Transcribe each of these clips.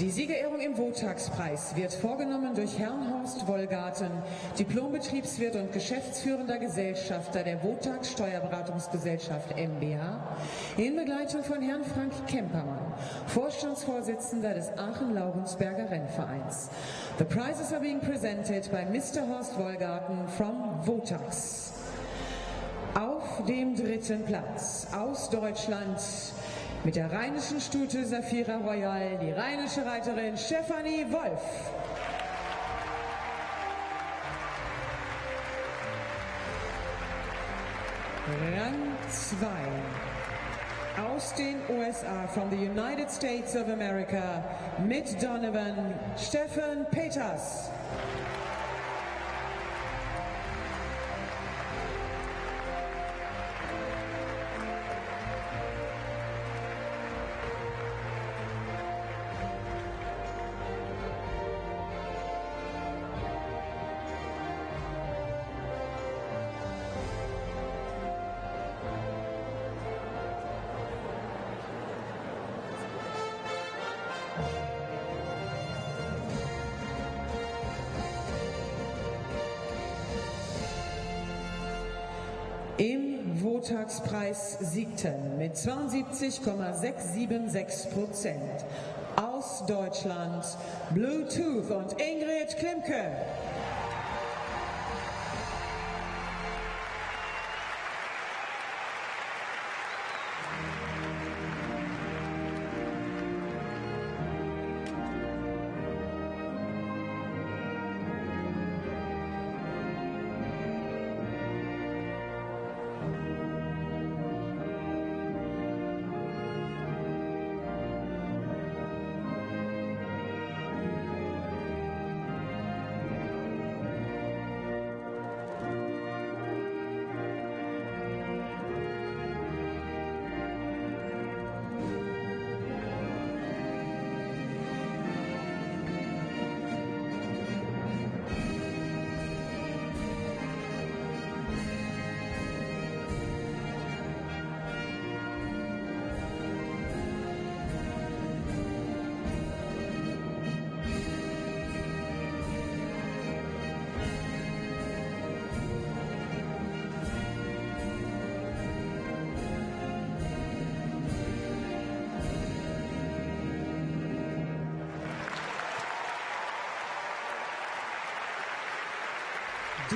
Die Siegerehrung im Wotagspreis wird vorgenommen durch Herrn Horst Wollgarten, Diplombetriebswirt und geschäftsführender Gesellschafter der Wotags Steuerberatungsgesellschaft MBH, in Begleitung von Herrn Frank Kempermann, Vorstandsvorsitzender des Aachen-Laurensberger Rennvereins. The prizes are being presented by Mr. Horst Wollgarten from Wotags. Auf dem dritten Platz aus Deutschland mit der rheinischen Stute Safira Royal die rheinische Reiterin Stefanie Wolf. Rang 2 aus den USA, from the United States of America, mit Donovan, Stefan Peters. Im Wotagspreis siegten mit 72,676 Prozent aus Deutschland Bluetooth und Ingrid Klimke.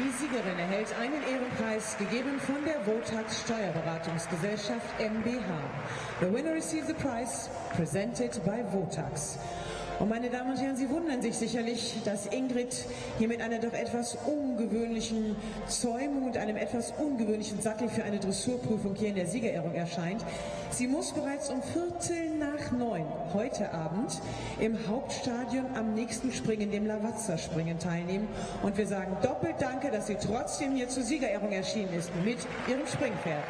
Die Siegerin erhält einen Ehrenpreis, gegeben von der Votax Steuerberatungsgesellschaft MBH. The winner receives a prize presented by Votax. Und meine Damen und Herren, Sie wundern sich sicherlich, dass Ingrid hier mit einer doch etwas ungewöhnlichen Zäumung und einem etwas ungewöhnlichen Sattel für eine Dressurprüfung hier in der Siegerehrung erscheint. Sie muss bereits um Viertel neun heute Abend im Hauptstadion am nächsten Springen, dem Lavazza-Springen, teilnehmen. Und wir sagen doppelt Danke, dass sie trotzdem hier zur Siegerehrung erschienen ist mit ihrem Springpferd.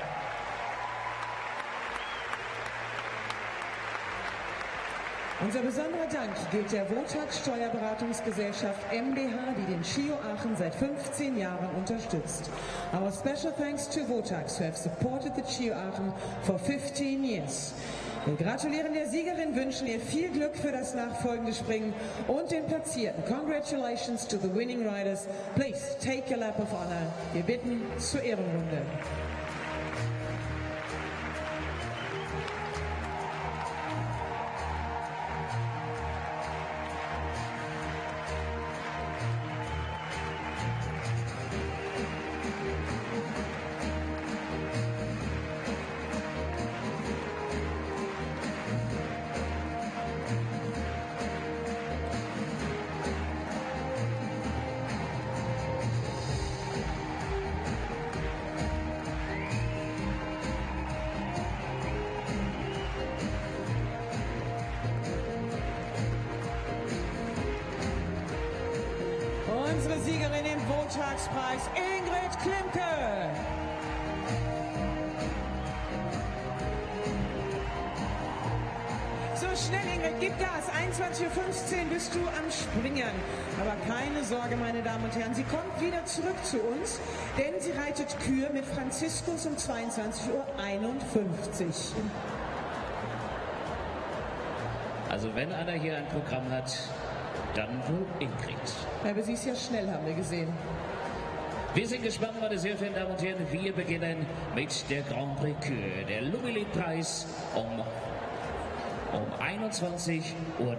Unser besonderer Dank gilt der Wotax Steuerberatungsgesellschaft MBH, die den Chio Aachen seit 15 Jahren unterstützt. Our special thanks to Votax, who have supported the Chio Aachen for 15 years. Wir gratulieren der Siegerin, wünschen ihr viel Glück für das nachfolgende Springen und den Platzierten. Congratulations to the winning riders. Please take a lap of honor. Wir bitten zur Ehrenrunde. Unsere Siegerin im Wotagspreis, Ingrid Klimke. So schnell, Ingrid, gib Gas. 21.15 Uhr bist du am Springen. Aber keine Sorge, meine Damen und Herren, sie kommt wieder zurück zu uns, denn sie reitet Kür mit Franziskus um 22.51 Uhr. Also wenn einer hier ein Programm hat, dann wohl Ingrid. Aber sie ist ja schnell, haben wir gesehen. Wir sind gespannt, meine sehr verehrten Damen und Herren. Wir beginnen mit der Grand Prix Kür, der Lumilit-Preis um, um 21.30 Uhr.